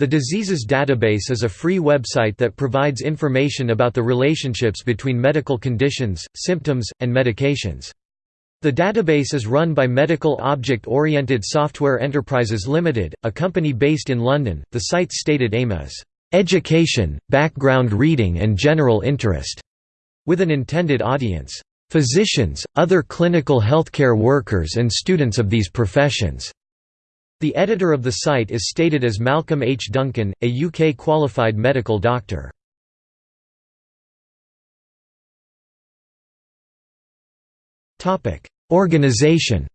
The Diseases Database is a free website that provides information about the relationships between medical conditions, symptoms, and medications. The database is run by Medical Object Oriented Software Enterprises Limited, a company based in London. The site's stated aim is education, background reading and general interest, with an intended audience, physicians, other clinical healthcare workers and students of these professions. The editor of the site is stated as Malcolm H. Duncan, a UK qualified medical doctor. Organization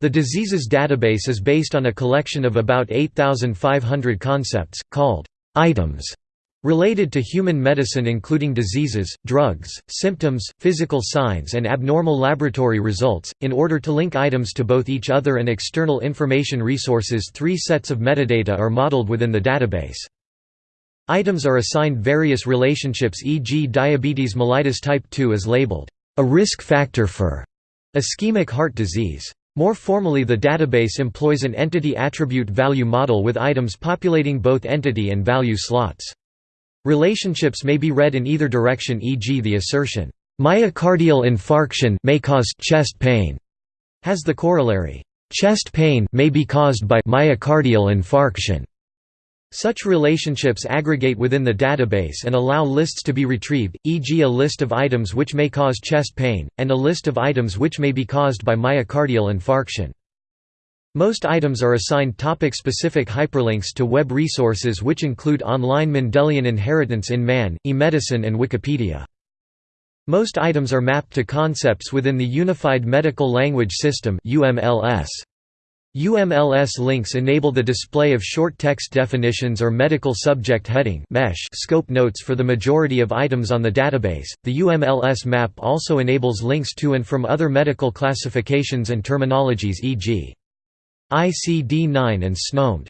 The Diseases Database is based on a collection of about 8,500 concepts, called items, Related to human medicine including diseases, drugs, symptoms, physical signs and abnormal laboratory results, in order to link items to both each other and external information resources three sets of metadata are modeled within the database. Items are assigned various relationships e.g. diabetes mellitus type 2 is labeled, "...a risk factor for ischemic heart disease." More formally the database employs an entity attribute value model with items populating both entity and value slots. Relationships may be read in either direction e.g. the assertion, "...myocardial infarction may cause chest pain", has the corollary, "...chest pain may be caused by myocardial infarction". Such relationships aggregate within the database and allow lists to be retrieved, e.g. a list of items which may cause chest pain, and a list of items which may be caused by myocardial infarction. Most items are assigned topic-specific hyperlinks to web resources which include online Mendelian inheritance in man, eMedicine and Wikipedia. Most items are mapped to concepts within the Unified Medical Language System UMLS. UMLS links enable the display of short text definitions or medical subject heading mesh scope notes for the majority of items on the database. The UMLS map also enables links to and from other medical classifications and terminologies e.g. ICD-9 and SNOMED.